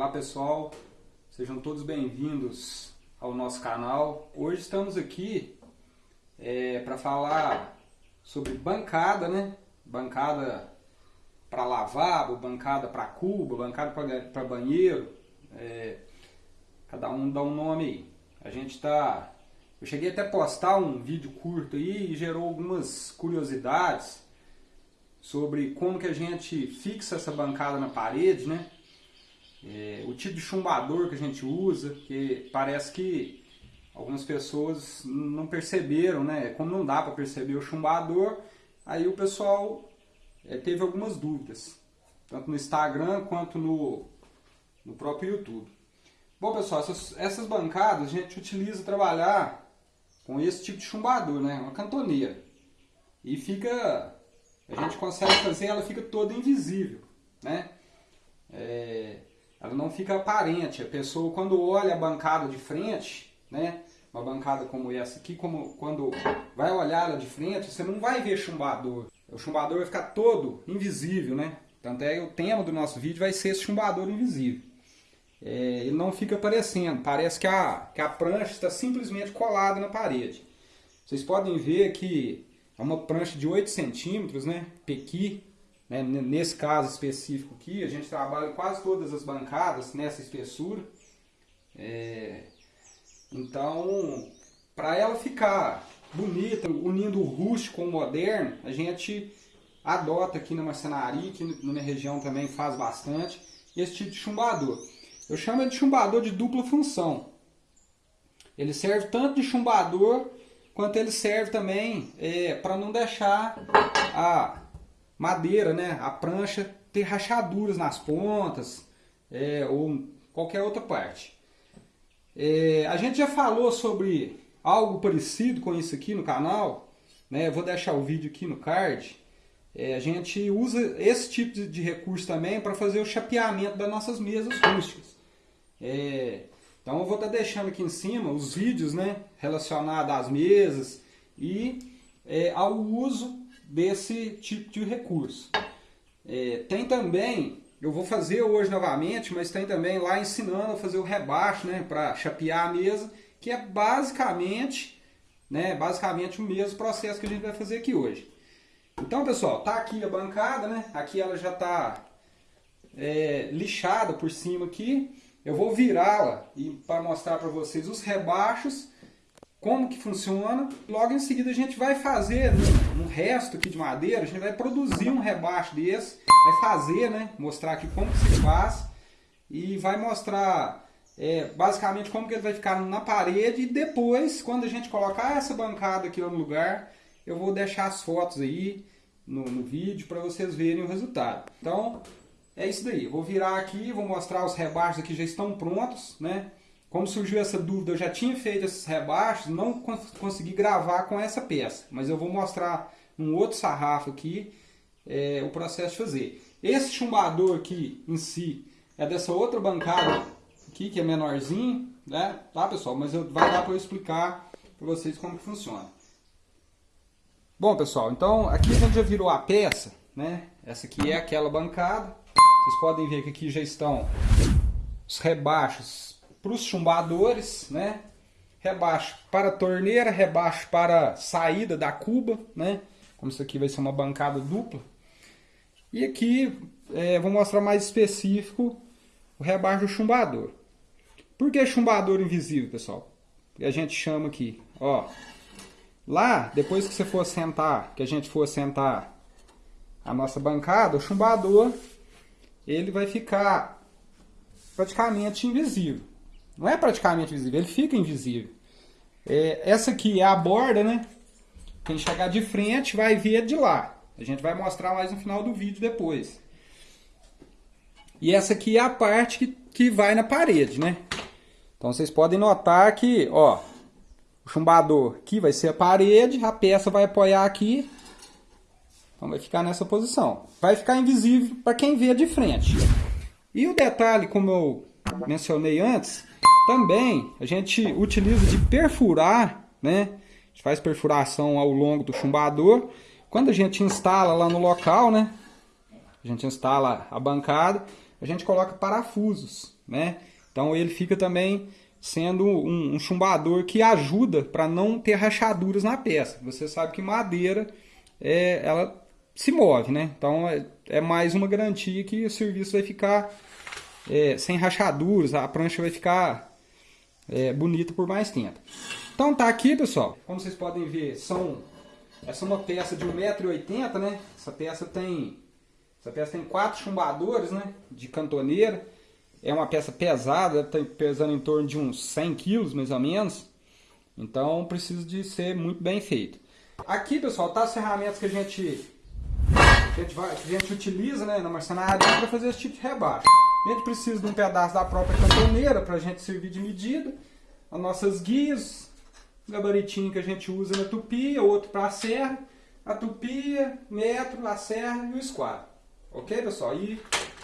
Olá pessoal, sejam todos bem-vindos ao nosso canal. Hoje estamos aqui é, para falar sobre bancada, né? Bancada para lavabo, bancada para cuba, bancada para banheiro. É, cada um dá um nome aí. A gente está. Eu cheguei até a postar um vídeo curto aí e gerou algumas curiosidades sobre como que a gente fixa essa bancada na parede, né? É, o tipo de chumbador que a gente usa, que parece que algumas pessoas não perceberam, né? Como não dá para perceber o chumbador, aí o pessoal é, teve algumas dúvidas, tanto no Instagram quanto no, no próprio YouTube. Bom pessoal, essas, essas bancadas a gente utiliza trabalhar com esse tipo de chumbador, né? Uma cantoneira. E fica, a gente consegue fazer, ela fica toda invisível, né? É, ela não fica aparente. A pessoa, quando olha a bancada de frente, né? Uma bancada como essa aqui, como quando vai olhar ela de frente, você não vai ver chumbador. O chumbador vai ficar todo invisível, né? Tanto é que o tema do nosso vídeo vai ser esse chumbador invisível. É, ele não fica aparecendo, parece que a, que a prancha está simplesmente colada na parede. Vocês podem ver que é uma prancha de 8 centímetros, né? Pequi, né? Nesse caso específico aqui, a gente trabalha quase todas as bancadas nessa espessura. É... Então, para ela ficar bonita, unindo o rústico com o moderno, a gente adota aqui na marcenaria, que na minha região também faz bastante, esse tipo de chumbador. Eu chamo de chumbador de dupla função. Ele serve tanto de chumbador, quanto ele serve também é, para não deixar a madeira, né, a prancha ter rachaduras nas pontas é, ou qualquer outra parte. É, a gente já falou sobre algo parecido com isso aqui no canal, né? vou deixar o vídeo aqui no card. É, a gente usa esse tipo de, recurso também para fazer o chapeamento das nossas mesas rústicas. É, então eu vou estar tá deixando aqui em cima os vídeos né, relacionados às mesas e é, ao uso desse tipo de recurso. É, tem também, eu vou fazer hoje novamente, mas tem também lá ensinando a fazer o rebaixo, né, para chapear a mesa, que é basicamente, né, basicamente o mesmo processo que a gente vai fazer aqui hoje. Então, pessoal, tá aqui a bancada, né? Aqui ela já tá é, lixada por cima aqui. Eu vou virá-la para mostrar para vocês os rebaixos como que funciona. Logo em seguida a gente vai fazer no, no, resto aqui de madeira, a gente vai produzir um rebaixo desse, vai fazer, né, mostrar aqui como que se faz e vai mostrar é, basicamente como que ele vai ficar na parede e depois, quando a gente colocar essa bancada aqui no lugar, eu vou deixar as fotos aí no, no vídeo para vocês verem o resultado. Então, é isso daí. Eu vou virar aqui, vou mostrar os rebaixos que já estão prontos, né? Como surgiu essa dúvida, eu já tinha feito esses rebaixos, não cons consegui gravar com essa peça, mas eu vou mostrar num outro sarrafo aqui é, o processo de fazer. Esse chumbador aqui em si é dessa outra bancada aqui, que é menorzinho, né? Tá, pessoal? Mas eu, vai dar para eu explicar para vocês como que funciona. Bom, pessoal, então aqui a gente já virou a peça, né? Essa aqui é aquela bancada. Vocês podem ver que aqui já estão os rebaixos para os chumbadores, né? Rebaixo para torneira, rebaixo para saída da cuba, né? Como isso aqui vai ser uma bancada dupla. E aqui é, vou mostrar mais específico o rebaixo do chumbador. Por que chumbador invisível, pessoal? Que a gente chama aqui, ó. Lá, depois que você for sentar, que a gente for sentar a nossa bancada, o chumbador, ele vai ficar praticamente invisível. Não é praticamente visível, ele fica invisível. É, essa aqui é a borda, né? Quem chegar de frente vai ver de lá. A gente vai mostrar mais no final do vídeo depois. E essa aqui é a parte que, que vai na parede, né? Então vocês podem notar que, ó, o chumbador aqui vai ser a parede, a peça vai apoiar aqui. Então vai ficar nessa posição. Vai ficar invisível para quem vê de frente. E o detalhe, como eu mencionei antes, também a gente utiliza de perfurar, né? A gente faz perfuração ao longo do chumbador. Quando a gente instala lá no local, né? A gente instala a bancada, a gente coloca parafusos né? Então ele fica também sendo um, um chumbador que ajuda para não ter rachaduras na peça. Você sabe que madeira é, ela se move, né? Então é, é mais uma garantia que o serviço vai ficar é, sem rachaduras, a prancha vai ficar é, bonita por mais tempo. Então tá aqui, pessoal. Como vocês podem ver, são essa é uma peça de 1,80m, né? Essa peça tem essa peça tem quatro chumbadores, né? De cantoneira. É uma peça pesada, está pesando em torno de uns 100 quilos, mais ou menos. Então precisa de ser muito bem feito. Aqui, pessoal, tá as ferramentas que a gente, a gente, vai, que a gente utiliza né, na marcenaria para fazer esse tipo de rebaixo. A gente precisa de um pedaço da própria cantoneira para a gente servir de medida. As nossas guias, gabaritinho que a gente usa na tupia, outro para a serra. A tupia, metro, a serra e o esquadro. Ok, pessoal? E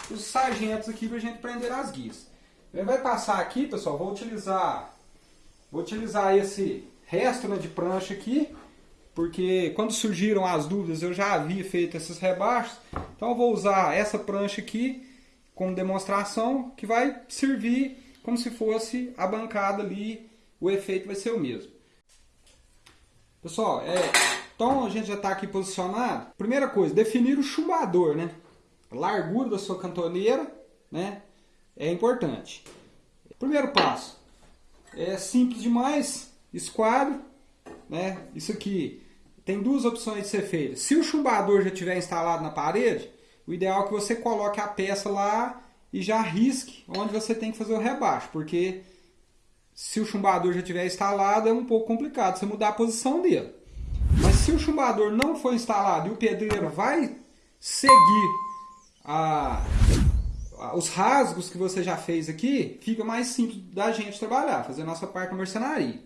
os sargentos aqui para a gente prender as guias. Ele vai passar aqui, pessoal, vou utilizar, vou utilizar esse resto né, de prancha aqui, porque quando surgiram as dúvidas eu já havia feito esses rebaixos, então eu vou usar essa prancha aqui como demonstração, que vai servir como se fosse a bancada ali, o efeito vai ser o mesmo. Pessoal, é, então a gente já está aqui posicionado. Primeira coisa, definir o chumbador, né? largura da sua cantoneira, né? É importante. Primeiro passo. É simples demais. Esquadro, né? Isso aqui tem duas opções de ser feito. Se o chumbador já estiver instalado na parede, o ideal é que você coloque a peça lá e já risque onde você tem que fazer o rebaixo, porque se o chumbador já estiver instalado é um pouco complicado você mudar a posição dele. Mas se o chumbador não for instalado e o pedreiro vai seguir a, a, os rasgos que você já fez aqui, fica mais simples da gente trabalhar, fazer a nossa parte na mercenaria.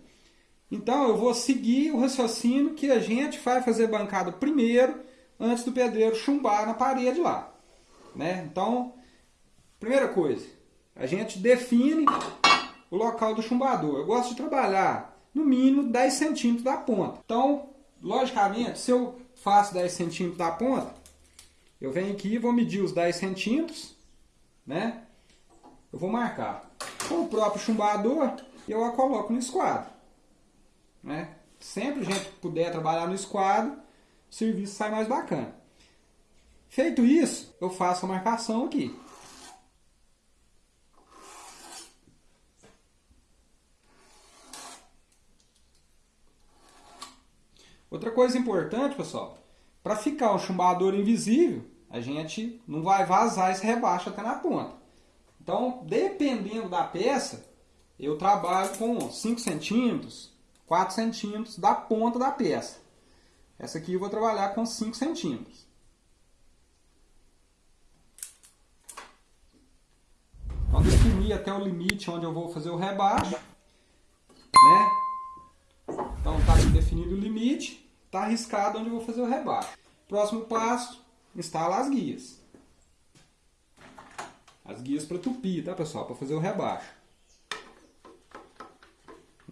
Então eu vou seguir o raciocínio que a gente vai fazer bancada primeiro, antes do pedreiro chumbar na parede lá. Né? Então, primeira coisa, a gente define o local do chumbador. Eu gosto de trabalhar no mínimo 10 centímetros da ponta. Então, logicamente, se eu faço 10 centímetros da ponta, eu venho aqui e vou medir os 10 centímetros, né? Eu vou marcar. Com o próprio chumbador, eu a coloco no esquadro. Né? Sempre a gente puder trabalhar no esquadro, o serviço sai mais bacana. Feito isso, eu faço a marcação aqui. Outra coisa importante, pessoal, para ficar o chumbador invisível, a gente não vai vazar esse rebaixo até na ponta. Então, dependendo da peça, eu trabalho com 5 centímetros, 4 centímetros da ponta da peça. Essa aqui eu vou trabalhar com 5 centímetros. Então, definir até o limite onde eu vou fazer o rebaixo. Né? Então, está definido o limite, está arriscado onde eu vou fazer o rebaixo. Próximo passo, instala as guias. As guias para tupir, tá pessoal? Para fazer o rebaixo.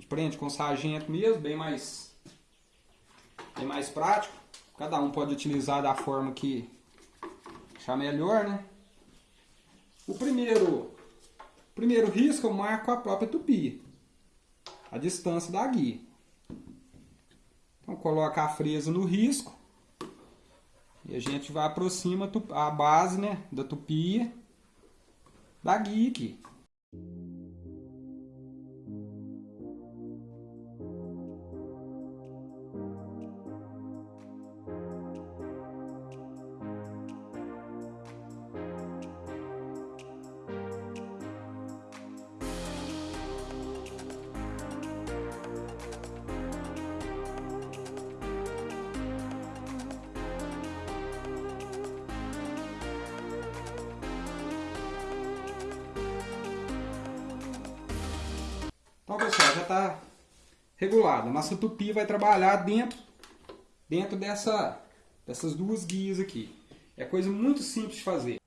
Prende com sargento mesmo, bem mais, bem mais prático. Cada um pode utilizar da forma que achar melhor, né? O primeiro, primeiro risco eu marco a própria tupia. A distância da guia. Então coloca a fresa no risco. E a gente vai aproxima a base né, da tupia da guia aqui. Então, pessoal, já está regulado. Nossa tupi vai trabalhar dentro, dentro dessa, dessas duas guias aqui. É coisa muito simples de fazer.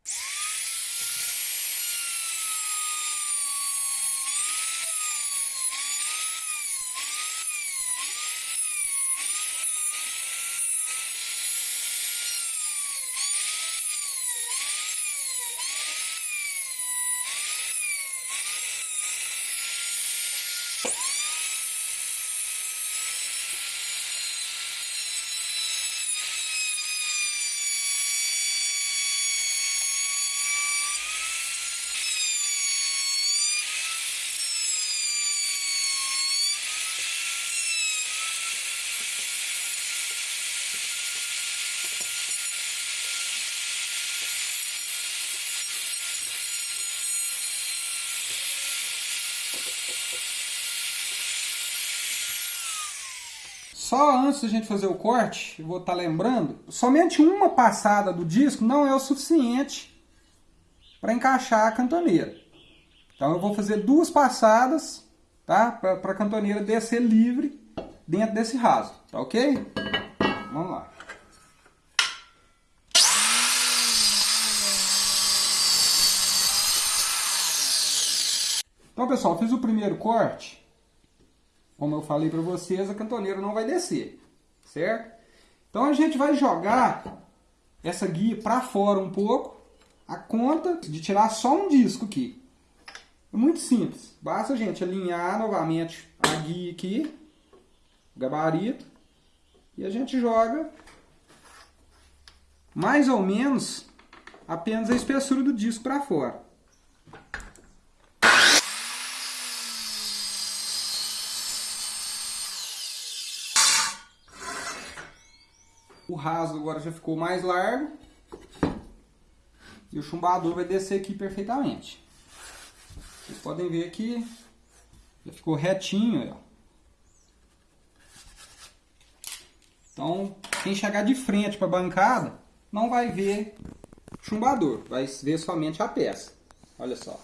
Só antes da gente fazer o corte, vou estar tá lembrando, somente uma passada do disco não é o suficiente para encaixar a cantoneira. Então eu vou fazer duas passadas tá? para a cantoneira descer livre dentro desse raso, tá ok? Vamos lá. Então pessoal, fiz o primeiro corte como eu falei para vocês, a cantoneira não vai descer, certo? Então a gente vai jogar essa guia para fora um pouco, a conta de tirar só um disco aqui. É muito simples, basta a gente alinhar novamente a guia aqui, o gabarito, e a gente joga mais ou menos apenas a espessura do disco para fora. O raso agora já ficou mais largo. E o chumbador vai descer aqui perfeitamente. Vocês podem ver que já ficou retinho. Ó. Então, quem chegar de frente para a bancada não vai ver chumbador, vai ver somente a peça. Olha só.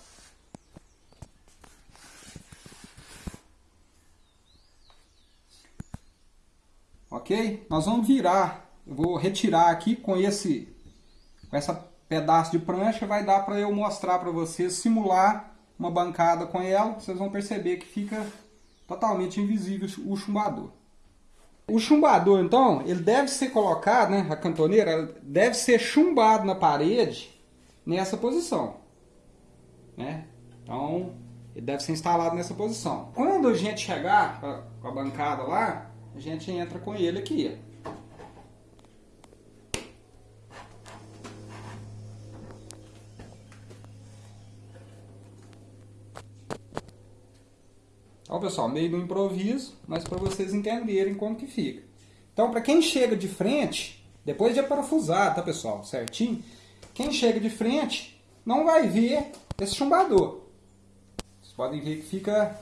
Ok? Nós vamos virar vou retirar aqui com esse com essa pedaço de prancha, vai dar para eu mostrar para vocês, simular uma bancada com ela, vocês vão perceber que fica totalmente invisível o chumbador. O chumbador, então, ele deve ser colocado, né, a cantoneira, deve ser chumbado na parede nessa posição. Né? Então, ele deve ser instalado nessa posição. Quando a gente chegar com a bancada lá, a gente entra com ele aqui. Então, pessoal, meio do improviso, mas para vocês entenderem como que fica. Então, para quem chega de frente, depois de parafusar, tá, pessoal, certinho? Quem chega de frente não vai ver esse chumbador. Vocês podem ver que fica,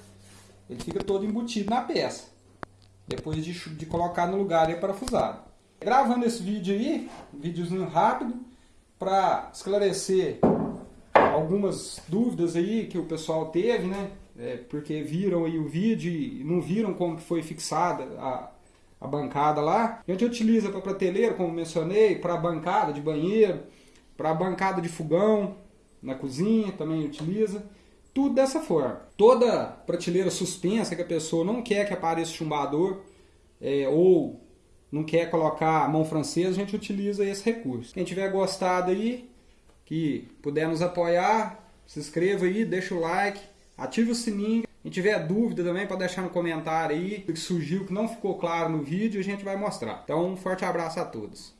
ele fica todo embutido na peça. Depois de, de colocar no lugar e parafusado. Gravando esse vídeo aí, um videozinho rápido, para esclarecer algumas dúvidas aí que o pessoal teve, né? É, porque viram aí o vídeo e não viram como foi fixada a, a bancada lá. A gente utiliza para prateleira, como mencionei, para bancada de banheiro, para bancada de fogão na cozinha também utiliza. Tudo dessa forma. Toda prateleira suspensa que a pessoa não quer que apareça chumbador é, ou não quer colocar a mão francesa, a gente utiliza esse recurso. Quem tiver gostado aí, que puder nos apoiar, se inscreva aí, deixa o like Ative o sininho. Quem tiver dúvida também pode deixar no comentário aí o que surgiu que não ficou claro no vídeo a gente vai mostrar. Então um forte abraço a todos.